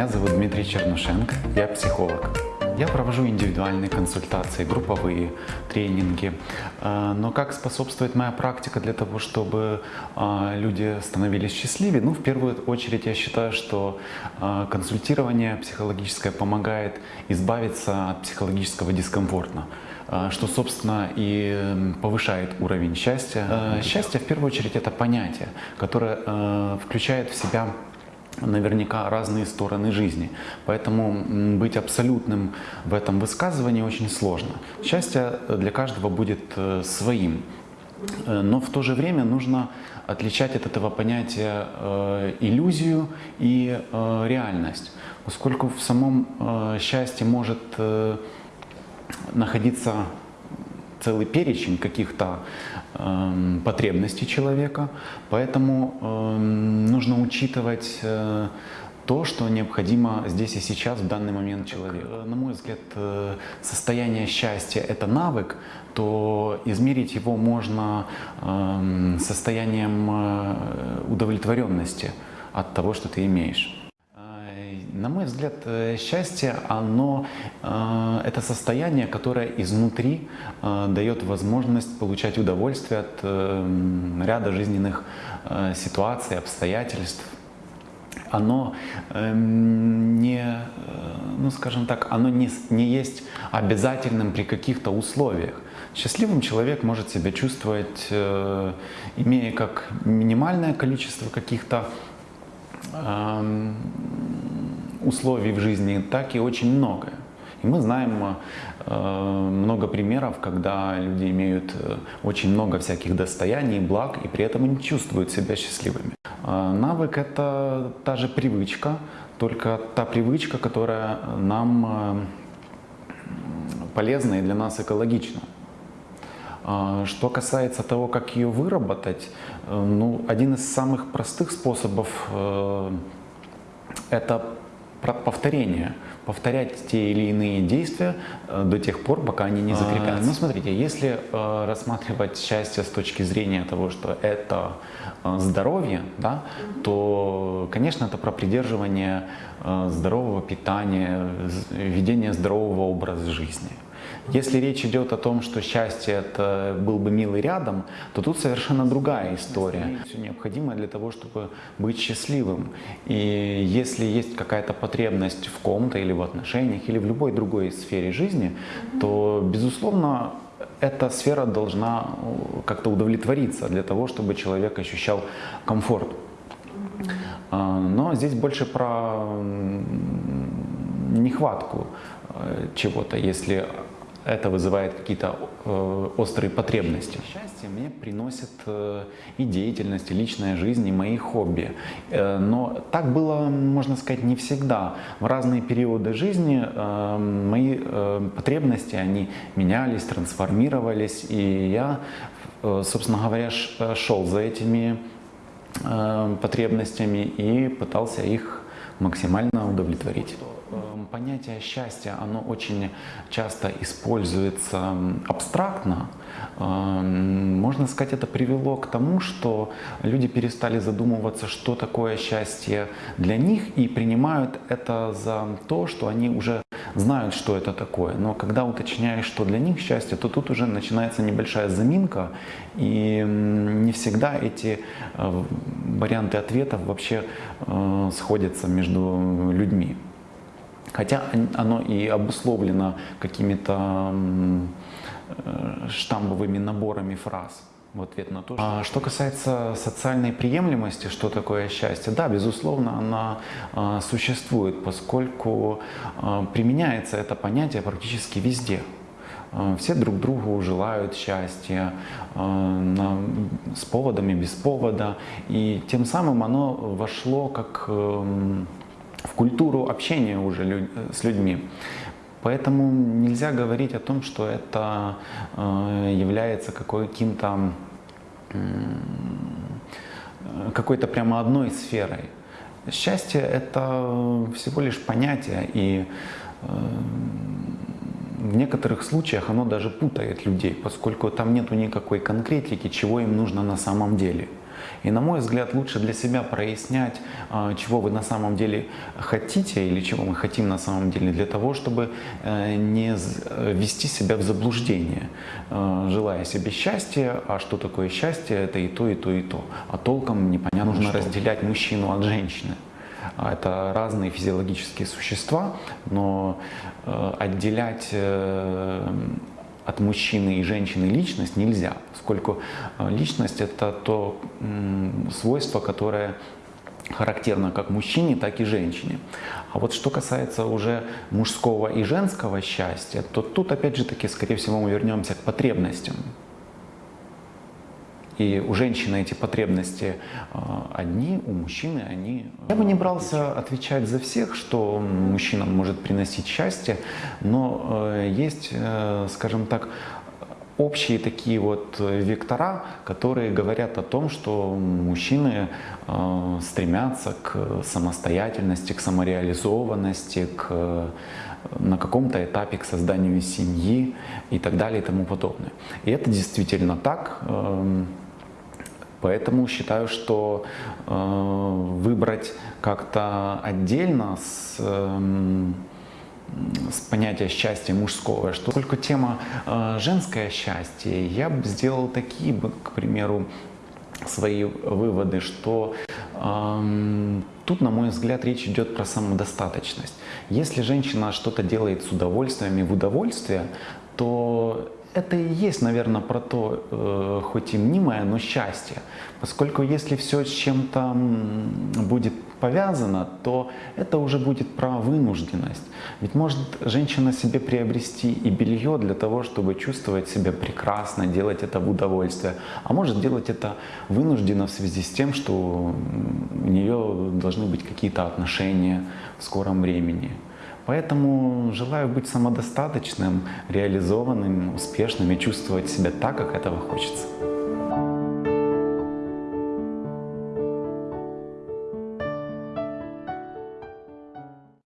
Меня зовут Дмитрий Чернушенко, я психолог. Я провожу индивидуальные консультации, групповые тренинги. Э, Но как способствует моя практика для того, чтобы э, люди становились счастливее? Ну, в первую очередь, я считаю, что э, консультирование психологическое помогает избавиться от психологического дискомфорта что, собственно, и повышает уровень счастья. Счастье, в первую очередь, это понятие, которое включает в себя наверняка разные стороны жизни. Поэтому быть абсолютным в этом высказывании очень сложно. Счастье для каждого будет э, своим. Э, Но в то же время нужно отличать от этого понятия э, иллюзию и э, реальность, поскольку в самом э, счастье может э, находиться целый перечень каких-то эм, потребностей человека, поэтому эм, нужно учитывать э, то, что необходимо здесь и сейчас, в данный момент человеку. На мой взгляд, э, состояние счастья – это навык, то измерить его можно эм, состоянием э, удовлетворенности от того, что ты имеешь. На мой взгляд, э, счастье, оно э, это состояние, которое изнутри э, дает возможность получать удовольствие от ряда жизненных ситуаций, обстоятельств. Оно не, ну скажем так, оно не, не есть обязательным при каких-то условиях. Счастливым человек может себя чувствовать, имея как минимальное количество каких-то эм, условий в жизни, так и очень многое. И мы знаем э, много примеров, когда люди имеют э, очень много всяких достояний, благ, и при этом не чувствуют себя счастливыми. Э, навык — это та же привычка, только та привычка, которая нам полезна и для нас экологична. Что касается того, как ее выработать, ну, один из самых простых способов это про- повторение. Повторять те или иные действия э, до тех пор, пока они не закрепятся. Ну, смотрите, если э, рассматривать счастье с точки зрения того, что это э, здоровье, да, то, конечно, это про придерживание э, здорового питания, ведение здорового образа жизни. Если речь идет о том, что счастье это был бы милый рядом, то тут совершенно другая история. Все необходимое для того, чтобы быть счастливым. И если есть какая-то потребность в ком-то или в отношениях, или в любой другой сфере жизни, то, безусловно, эта сфера должна э, как-то удовлетвориться для того, чтобы человек ощущал комфорт. А, Но здесь больше про нехватку э, чего-то, если это вызывает какие-то э, острые потребности. Счастье мне приносит э, и деятельность, и личная жизнь, и мои хобби. Э, Но так было, можно сказать, не всегда. В разные периоды жизни мои потребности, они менялись, трансформировались, и я, собственно говоря, шел за этими потребностями и пытался их максимально удовлетворить. Понятие счастья, оно очень часто используется абстрактно. Эм, Можно сказать, это привело к тому, что люди перестали задумываться, что такое счастье для них, и принимают это за то, что они уже знают, что это такое. Но когда уточняешь, что для них счастье, то тут уже начинается небольшая заминка, и не всегда эти э, варианты ответов вообще э, сходятся между людьми. Хотя он- оно и обусловлено какими-то э, штамбовыми наборами фраз. В ответ на то, что... А что касается социальной приемлемости, что такое счастье, да, безусловно, она э, существует, поскольку э, применяется это понятие практически везде. Э, Все друг другу желают счастья э, на- с поводом и без повода, и тем самым оно вошло как эм, в культуру общения уже лю- с людьми. Поэтому нельзя говорить о том, что это э, является какой-то э, какой-то прямо одной сферой. Счастье — это всего лишь понятие, и э, в некоторых случаях оно даже путает людей, поскольку там нету никакой конкретики, чего им нужно на самом деле. И на мой взгляд, лучше для себя прояснять, а, чего вы на самом деле хотите или чего мы хотим на самом деле, для того, чтобы э, не ввести себя в заблуждение, э, желая себе счастья, а что такое счастье, это и то, и то, и то. А толком непонятно, нужно что. разделять мужчину от женщины. А это разные физиологические существа, но э, отделять от мужчины и женщины личность нельзя, поскольку э, личность это то свойство, которое характерно как мужчине, так и женщине. А вот что касается уже мужского и женского счастья, то тут опять же таки, скорее всего, мы вернемся к потребностям. И у женщины эти потребности а, одни, у мужчины они... Я бы не брался отвечать за всех, что мужчинам может приносить счастье, но э, есть, э, скажем так, общие такие вот вектора, которые говорят о том, что мужчины э, стремятся к самостоятельности, к самореализованности, к на каком-то этапе к созданию семьи и так далее и тому подобное. И это действительно так. Эм, Поэтому считаю, что э, выбрать как-то отдельно с, э, с понятия счастья мужского, что только тема э, женское счастье, я бы сделал такие, к примеру, свои выводы, что э, тут, на мой взгляд, речь идет про самодостаточность. Если женщина что-то делает с удовольствием и в удовольствие, то это и есть, наверное, про то, э, хоть и мнимое, но счастье. Поскольку если все с чем-то будет повязано, то это уже будет про вынужденность. Ведь может женщина себе приобрести и белье для того, чтобы чувствовать себя прекрасно, делать это в удовольствие, а может делать это вынужденно в связи с тем, что у нее должны быть какие-то отношения в скором времени. Поэтому желаю быть самодостаточным, реализованным, успешным и чувствовать себя так, как этого хочется.